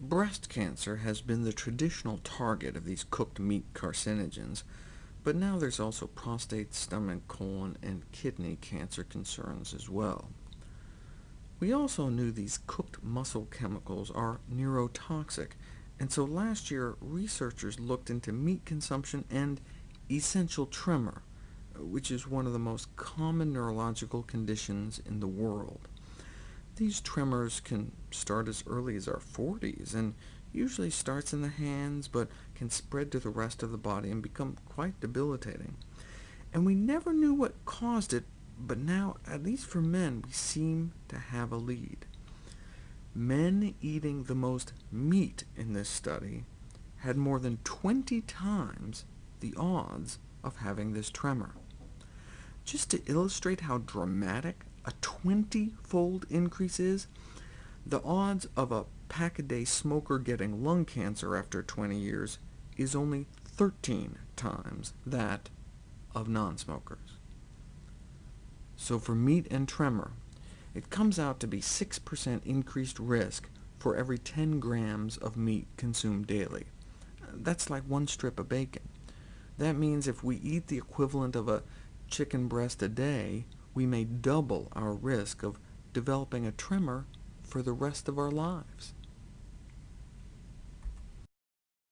Breast cancer has been the traditional target of these cooked meat carcinogens, but now there's also prostate, stomach, colon, and kidney cancer concerns as well. We also knew these cooked muscle chemicals are neurotoxic, and so last year researchers looked into meat consumption and essential tremor, which is one of the most common neurological conditions in the world. These tremors can start as early as our 40s, and usually starts in the hands, but can spread to the rest of the body and become quite debilitating. And we never knew what caused it, but now, at least for men, we seem to have a lead. Men eating the most meat in this study had more than 20 times the odds of having this tremor. Just to illustrate how dramatic a 20-fold increase is, the odds of a pack-a-day smoker getting lung cancer after 20 years is only 13 times that of non-smokers. So for meat and tremor, it comes out to be 6% increased risk for every 10 grams of meat consumed daily. That's like one strip of bacon. That means if we eat the equivalent of a chicken breast a day, we may double our risk of developing a tremor for the rest of our lives.